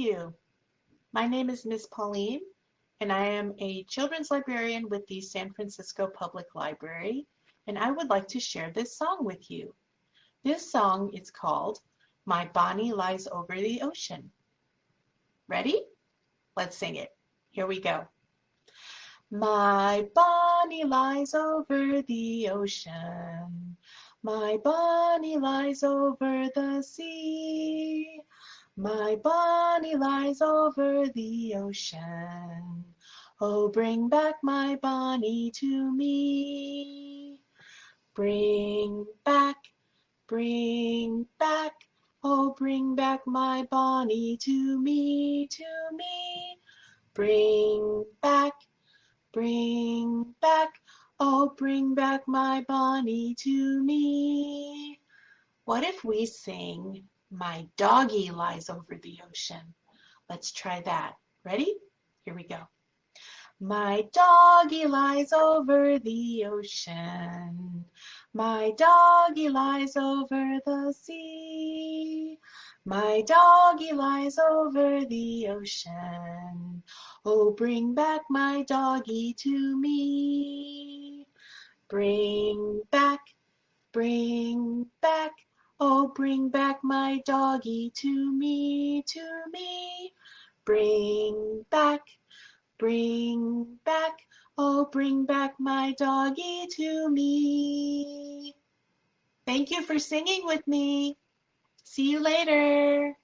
you. My name is Miss Pauline, and I am a children's librarian with the San Francisco Public Library, and I would like to share this song with you. This song is called My Bonnie Lies Over the Ocean. Ready? Let's sing it. Here we go. My Bonnie lies over the ocean. My Bonnie lies over the sea. My Bonnie lies over the ocean. Oh, bring back my Bonnie to me. Bring back, bring back, oh, bring back my Bonnie to me, to me. Bring back, bring back, oh, bring back my Bonnie to me. What if we sing, My doggie lies over the ocean? Let's try that. Ready? Here we go. My doggie lies over the ocean. My doggie lies over the sea. My doggie lies over the ocean. Oh, bring back my doggie to me. Bring back, bring back, oh, bring back my doggie to me, to me. Bring back, Bring back, oh, bring back my doggie to me. Thank you for singing with me. See you later.